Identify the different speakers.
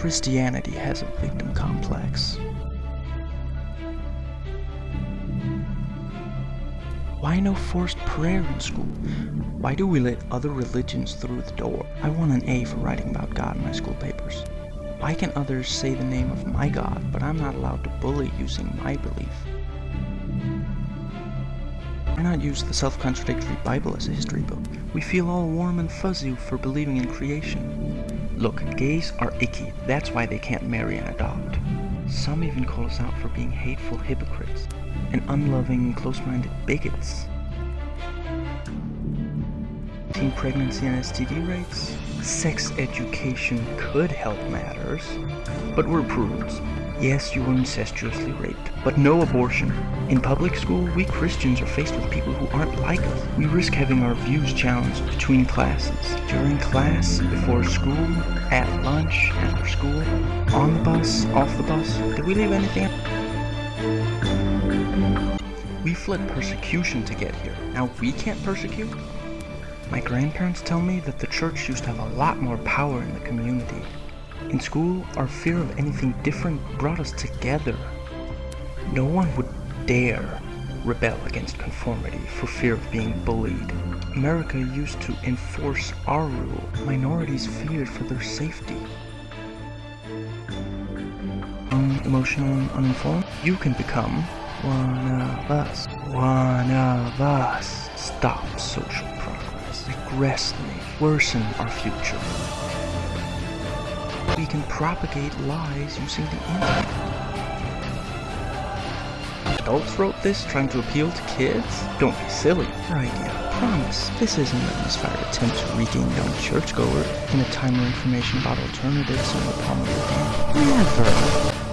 Speaker 1: Christianity has a victim complex. Why no forced prayer in school? Why do we let other religions through the door? I want an A for writing about God in my school papers. Why can others say the name of my God, but I'm not allowed to bully using my belief? Why not use the self-contradictory Bible as a history book? We feel all warm and fuzzy for believing in creation. Look, gays are icky, that's why they can't marry and adopt. Some even call us out for being hateful hypocrites and unloving, close-minded bigots. Teen pregnancy and STD rates? Sex education could help matters, but we're prudes. Yes, you were incestuously raped, but no abortion. In public school, we Christians are faced with people who aren't like us. We risk having our views challenged between classes, during class, before school, at lunch, after school, on the bus, off the bus. Did we leave anything We fled persecution to get here. Now we can't persecute? My grandparents tell me that the church used to have a lot more power in the community. In school, our fear of anything different brought us together. No one would dare rebel against conformity for fear of being bullied. America used to enforce our rule. Minorities feared for their safety. Unemotional and uninformed? You can become one of us. One of us. Stop social progress. Regress. Worsen our future we can propagate lies using the internet. Adults wrote this trying to appeal to kids? Don't be silly. Your idea. Promise, this isn't an inspired attempt to regain young churchgoer in a time where information about alternatives in the palm of your hand. Never.